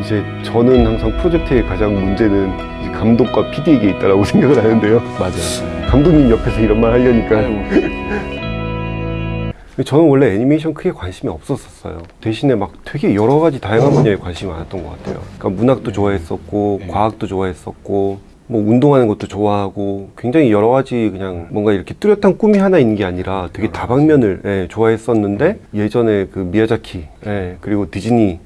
이제 저는 항상 프로젝트의 가장 문제는 감독과 PD에게 있다라고 생각을 하는데요. 맞아요. 감독님 옆에서 이런 말 하려니까 아유, 저는 원래 애니메이션 크게 관심이 없었었어요. 대신에 막 되게 여러 가지 다양한 분야에 관심이 많았던 것 같아요. 그러니까 문학도 좋아했었고, 네. 과학도 좋아했었고, 뭐 운동하는 것도 좋아하고, 굉장히 여러 가지 그냥 뭔가 이렇게 뚜렷한 꿈이 하나 있는 게 아니라 되게 여러 다방면을 예, 좋아했었는데 예전에 그 미야자키, 예, 그리고 디즈니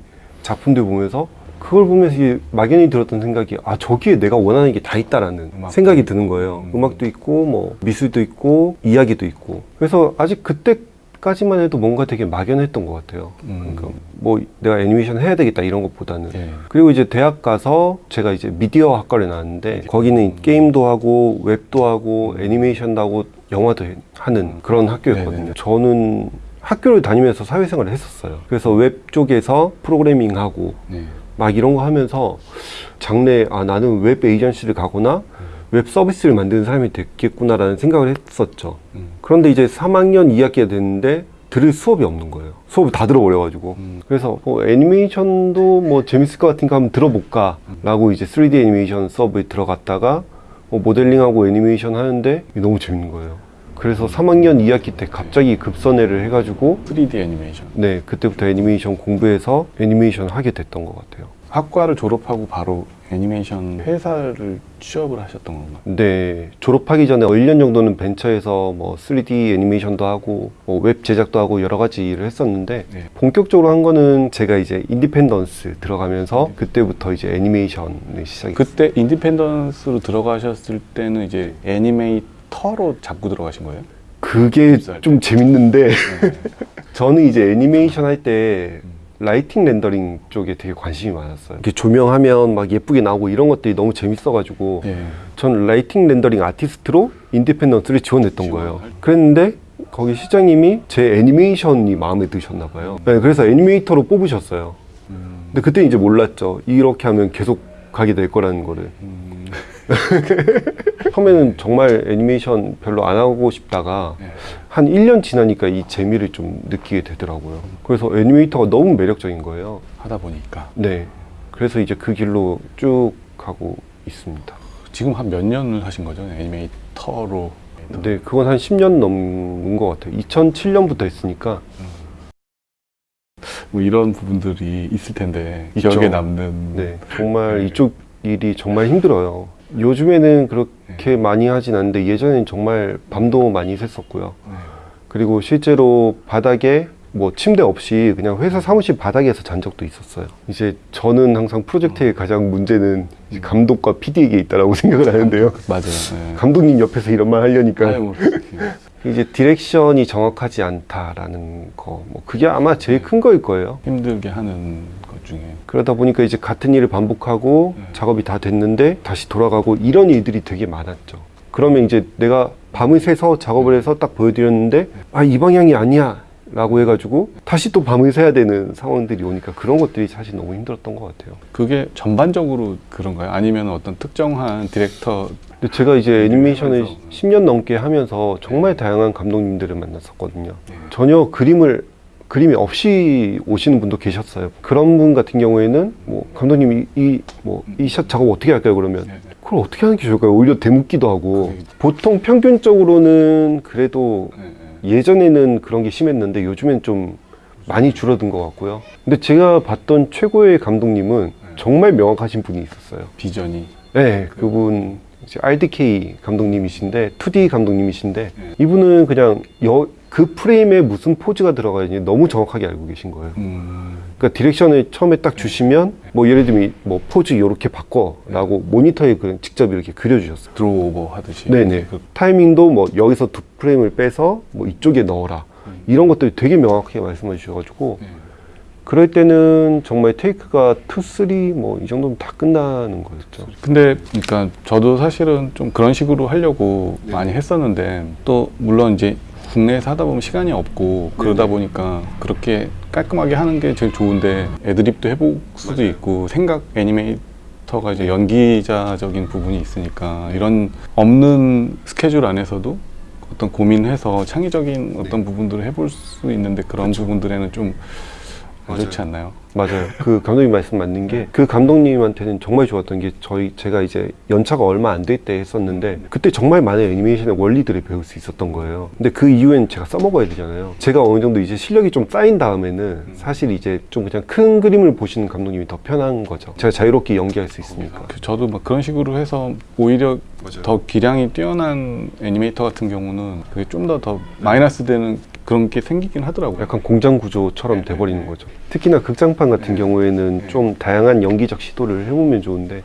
작품들 보면서 그걸 보면서 이게 막연히 들었던 생각이 아 저기에 내가 원하는 게 다 있다라는 음악도 생각이 드는 거예요. 음. 음악도 있고 뭐 미술도 있고 이야기도 있고 그래서 아직 그때 까지만 해도 뭔가 되게 막연했던 것 같아요. 음. 그러니까 뭐 내가 애니메이션 해야 되겠다 이런 것보다는 예. 그리고 이제 대학 가서 제가 이제 미디어 학과를 나왔는데 거기는 게임도 하고 웹도 하고 애니메이션도 하고 영화도 하는 그런 학교였거든요. 네네. 저는 학교를 다니면서 사회생활을 했었어요. 그래서 웹 쪽에서 프로그래밍하고 네. 막 이런 거 하면서 장래 아 나는 웹 에이전시를 가거나 웹 서비스를 만드는 사람이 됐겠구나라는 생각을 했었죠. 음. 그런데 이제 3학년 2학기가 됐는데 들을 수업이 없는 거예요. 수업을 다 들어버려가지고. 음. 그래서 뭐 애니메이션도 뭐 재밌을 것 같으니까 한번 들어볼까 라고 이제 3D 애니메이션 수업에 들어갔다가 뭐 모델링하고 애니메이션 하는데 너무 재밌는 거예요. 그래서 3학년 2학기 때 갑자기 급선회를 해가지고 3D 애니메이션. 네 그때부터 애니메이션 공부해서 애니메이션 하게 됐던 것 같아요. 학과를 졸업하고 바로 애니메이션 회사를 취업을 하셨던 건가요? 네, 졸업하기 전에 1년 정도는 벤처에서 뭐 3D 애니메이션도 하고 뭐 웹 제작도 하고 여러 가지 일을 했었는데 네. 본격적으로 한 거는 제가 이제 인디펜던스 들어가면서 그때부터 이제 애니메이션을 시작했어요. 그때 인디펜던스로 들어가셨을 때는 이제 애니메이터 로 잡고 들어가신 거예요? 그게 입사할 좀 재밌는데 네. 저는 이제 애니메이션 할때 lighting rendering 쪽에 되게 관심이 많았어요. 이렇게 조명하면 막 예쁘게 나오고 이런 것들이 너무 재밌어가지고 예. 전 lighting rendering 아티스트로 인디펜던스를 지원했던 거예요. 그랬는데 거기 사장님이 제 애니메이션이 마음에 드셨나 봐요. 네, 그래서 애니메이터로 뽑으셨어요. 음. 근데 그때 이제 몰랐죠. 이렇게 하면 계속 가게 될 거라는 거를. 음. 처음에는 정말 애니메이션 별로 안 하고 싶다가 네. 한 1년 지나니까 이 재미를 좀 느끼게 되더라고요. 그래서 애니메이터가 너무 매력적인 거예요. 하다 보니까 네. 그래서 이제 그 길로 쭉 가고 있습니다. 지금 한 몇 년을 하신 거죠? 애니메이터로. 네, 그건 한 10년 넘은 것 같아요. 2007년부터 했으니까. 뭐 이런 부분들이 있을 텐데 있죠. 기억에 남는. 네, 정말 네. 이쪽 일이 정말 힘들어요. 요즘에는 그렇게 많이 하진 않는데 예전에는 정말 밤도 많이 샜었고요. 네. 그리고 실제로 바닥에 뭐 침대 없이 그냥 회사 사무실 바닥에서 잔 적도 있었어요. 이제 저는 항상 프로젝트의 가장 문제는 이제 감독과 PD에게 있다라고 생각을 하는데요. 맞아요. 네. 감독님 옆에서 이런 말 하려니까 아유, 뭐, 이제 direction이 정확하지 않다라는 거, 뭐 그게 아마 제일 큰 거일 거예요. 힘들게 하는 것 중에. 그러다 보니까 이제 같은 일을 반복하고 네. 작업이 다 됐는데 다시 돌아가고 이런 일들이 되게 많았죠. 그러면 이제 내가 밤을 새서 작업을 해서 딱 보여드렸는데 아 이 방향이 아니야 라고 해가지고 다시 또 밤을 새야 되는 상황들이 오니까 그런 것들이 사실 너무 힘들었던 것 같아요. 그게 전반적으로 그런가요? 아니면 어떤 특정한 디렉터 근데 제가 이제 애니메이션을 하면서. 10년 넘게 하면서 정말 다양한 감독님들을 만났었거든요. 네. 전혀 그림을 그림이 없이 오시는 분도 계셨어요. 그런 분 같은 경우에는 뭐 감독님 이뭐 이샷 작업 어떻게 할까요? 그러면 네. 그걸 어떻게 하는 게 좋을까요? 오히려 대묻기도 하고 그게- 보통 평균적으로는 그래도 네, 네. 예전에는 그런 게 심했는데 요즘엔 좀 많이 줄어든 것 같고요. 근데 제가 봤던 최고의 감독님은 정말 명확하신 분이 있었어요. 비전이 네, 그분 RDK 감독님이신데 2D 감독님이신데 네. 이분은 그냥 여, 그 프레임에 무슨 포즈가 들어가야 되는지 너무 정확하게 알고 계신 거예요. 음, 그러니까 direction을 처음에 딱 주시면 뭐 예를 들면 뭐 포즈 이렇게 바꿔라고 모니터에 그냥 직접 이렇게 그려주셨어요. draw over 하듯이. 네네. 그- 타이밍도 뭐 여기서 두 프레임을 빼서 뭐 이쪽에 넣어라 음. 이런 것들이 되게 명확하게 말씀해 주셔가지고 네. 그럴 때는 정말 take가 2, 3 뭐 이 정도면 다 끝나는 거였죠. 근데 그러니까 저도 사실은 좀 그런 식으로 하려고 네. 많이 했었는데 또 물론 이제 국내에서 하다 보면 시간이 없고 네. 그러다 보니까 그렇게 깔끔하게 하는 게 제일 좋은데 애드립도 해볼 수도 있고 생각 애니메이터가 이제 연기자적인 부분이 있으니까 이런 없는 스케줄 안에서도 어떤 고민해서 창의적인 어떤 부분들을 해볼 수 있는데 그런 부분들에는 좀 그렇지 않나요? 맞아요. 그 감독님 말씀 맞는 게 그 감독님한테는 정말 좋았던 게 저희 제가 이제 연차가 얼마 안 될 때 했었는데 그때 정말 많은 애니메이션의 원리들을 배울 수 있었던 거예요. 근데 그 이후엔 제가 써먹어야 되잖아요. 제가 어느 정도 이제 실력이 좀 쌓인 다음에는 사실 이제 좀 그냥 큰 그림을 보시는 감독님이 더 편한 거죠. 제가 자유롭게 연기할 수 있으니까. 그 저도 막 그런 식으로 해서 오히려 더 기량이 뛰어난 애니메이터 같은 경우는 그게 좀 더더 마이너스 되는 그런 게 생기긴 하더라고요. 약간 공장 구조처럼 돼버리는 거죠. 특히나 극장판 같은 경우에는 좀 다양한 연기적 시도를 해보면 좋은데.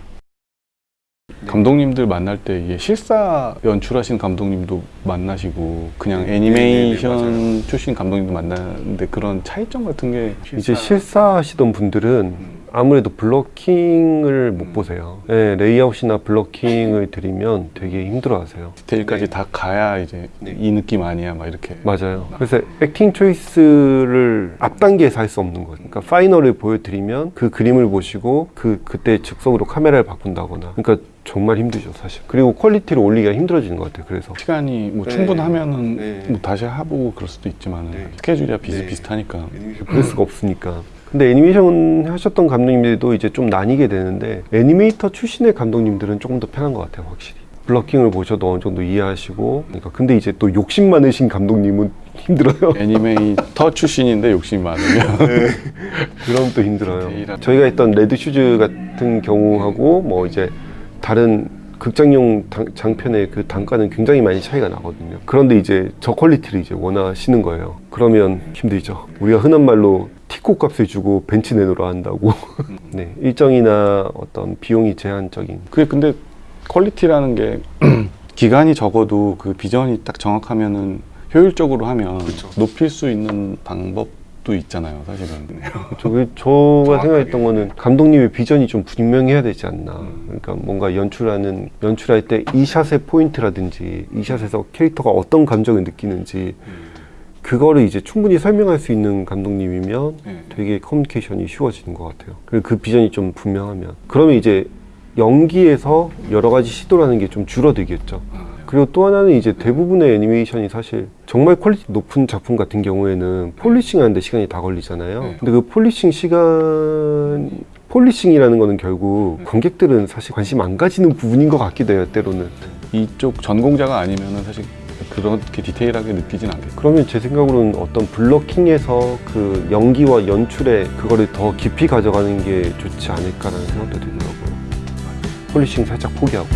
감독님들 만날 때 이게 실사 연출하신 감독님도 만나시고 그냥 애니메이션 출신 감독님도 만나는데 그런 차이점 같은 게 이제 실사 하시던 분들은 아무래도 blocking을 못 보세요. 네, 레이아웃이나 blocking을 드리면 되게 힘들어 하세요. 디테일까지 다 가야 이제 이 느낌 아니야 막 이렇게 맞아요. 그래서 acting choice를 앞단계에서 할 수 없는 거죠. 그러니까 final을 보여드리면 그 그림을 보시고 그 그때 즉석으로 카메라를 바꾼다거나. 그러니까 정말 힘들죠, 사실. 그리고 quality를 올리기가 힘들어지는 것 같아요. 그래서 시간이 뭐 네. 충분하면은 네. 뭐 다시 해보고 그럴 수도 있지만 네. 스케줄이야 비슷비슷하니까 그럴 수가 없으니까. 근데 애니메이션 하셨던 감독님들도 이제 좀 나뉘게 되는데 애니메이터 출신의 감독님들은 조금 더 편한 것 같아요, 확실히. blocking을 보셔도 어느 정도 이해하시고. 그러니까 근데 이제 또 욕심 많으신 감독님은 힘들어요. 애니메이터 출신인데 욕심이 많으면 그럼 또 힘들어요. 디테일한- 저희가 했던 레드 슈즈 같은 경우하고 뭐 이제 다른 극장용 당- 장편의 그 단가는 굉장히 많이 차이가 나거든요. 그런데 이제 저 quality를 이제 원하시는 거예요. 그러면 힘들죠. 우리가 흔한 말로 티코 값을 주고 벤츠 내놓으라 한다고. 네, 일정이나 어떤 비용이 제한적인. 그게 근데 quality라는 게 기간이 적어도 그 비전이 딱 정확하면은 효율적으로 하면 높일 수 있는 방법도 있잖아요, 사실은. 저, 저가 생각했던 거는 감독님의 비전이 좀 분명해야 되지 않나. 그러니까 뭔가 연출하는, 연출할 때 이 shot의 포인트라든지 이 shot에서 캐릭터가 어떤 감정을 느끼는지 그거를 이제 충분히 설명할 수 있는 감독님이면 네. 되게 커뮤니케이션이 쉬워지는 것 같아요. 그리고 그 비전이 좀 분명하면. 그러면 이제 연기에서 여러 가지 시도를 하는 게 좀 줄어들겠죠. 그리고 또 하나는 이제 대부분의 애니메이션이 사실 정말 quality 높은 작품 같은 경우에는 polishing 하는데 시간이 다 걸리잖아요. 네. 근데 그 polishing 시간, polishing이라는 거는 결국 관객들은 사실 관심 안 가지는 부분인 것 같기도 해요, 때로는. 이쪽 전공자가 아니면은 사실 그렇게 디테일하게 느끼진 않겠고. 그러면 제 생각으로는 어떤 blocking에서 그 연기와 연출에 그거를 더 깊이 가져가는 게 좋지 않을까라는 생각도 들더라고요. polishing 살짝 포기하고.